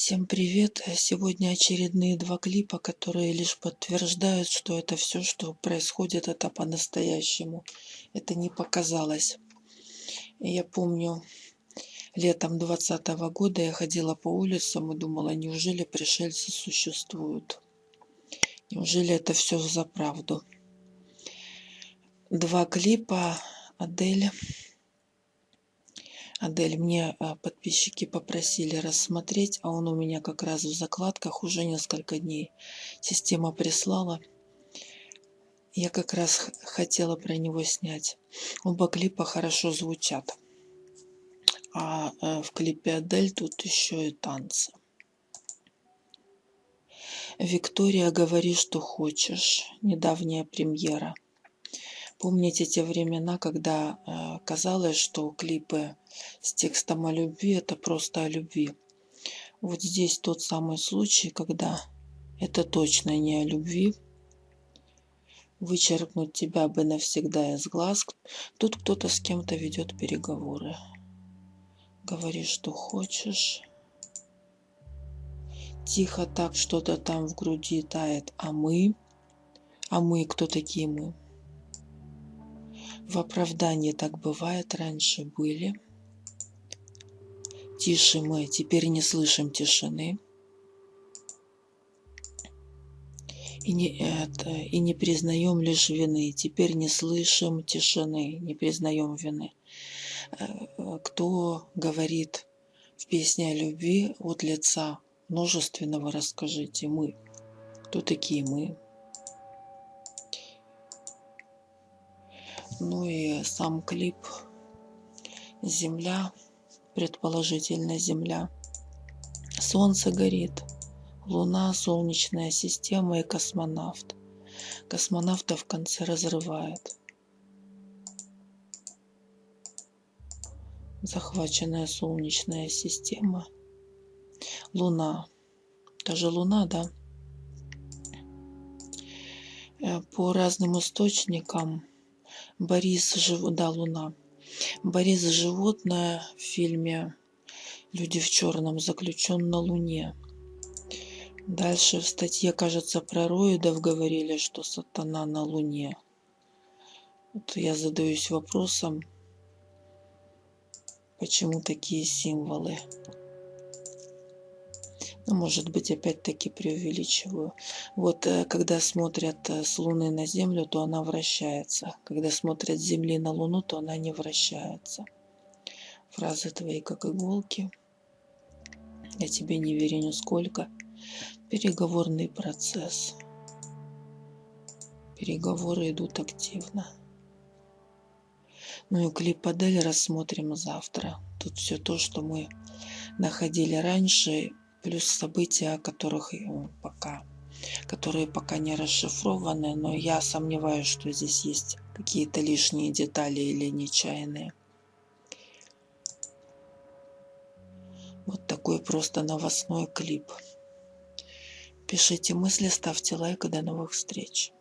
Всем привет! Сегодня очередные два клипа, которые лишь подтверждают, что это все, что происходит, это по-настоящему. Это не показалось. Я помню, летом 20 года я ходила по улицам и думала, неужели пришельцы существуют? Неужели это все за правду? Два клипа Адель Адель, мне а, подписчики попросили рассмотреть, а он у меня как раз в закладках уже несколько дней. Система прислала. Я как раз хотела про него снять. Оба клипа хорошо звучат. А э, в клипе Адель тут еще и танцы. Виктория, говори, что хочешь. Недавняя премьера. Помните те времена, когда э, казалось, что клипы с текстом о любви это просто о любви. Вот здесь тот самый случай, когда это точно не о любви. Вычеркнуть тебя бы навсегда из глаз. Тут кто-то с кем-то ведет переговоры. Говори, что хочешь. Тихо так что-то там в груди тает. А мы? А мы, кто такие мы? В оправдании так бывает, раньше были. Тише мы, теперь не слышим тишины. И не, это, и не признаем лишь вины. Теперь не слышим тишины, не признаем вины. Э, кто говорит в песне о любви от лица множественного, расскажите мы. Кто такие мы? Ну и сам клип «Земля», предположительно Земля. Солнце горит, Луна, Солнечная система и космонавт. Космонавта в конце разрывает. Захваченная Солнечная система. Луна. Даже Луна, да? Э, по разным источникам Борис Жив... да, Луна. Борис Животное в фильме «Люди в черном» заключен на Луне. Дальше в статье, кажется, про роидов говорили, что сатана на Луне. Вот я задаюсь вопросом, почему такие символы. Ну, может быть, опять-таки преувеличиваю. Вот э, когда смотрят э, с Луны на Землю, то она вращается. Когда смотрят с Земли на Луну, то она не вращается. Фразы твои как иголки. Я тебе не верю нисколько. Переговорный процесс. Переговоры идут активно. Ну и клип Адель рассмотрим завтра. Тут все то, что мы находили раньше, плюс события, которых э, пока, которые пока не расшифрованы, но я сомневаюсь, что здесь есть какие-то лишние детали или нечаянные. Вот такой просто новостной клип. Пишите мысли, ставьте лайк и до новых встреч.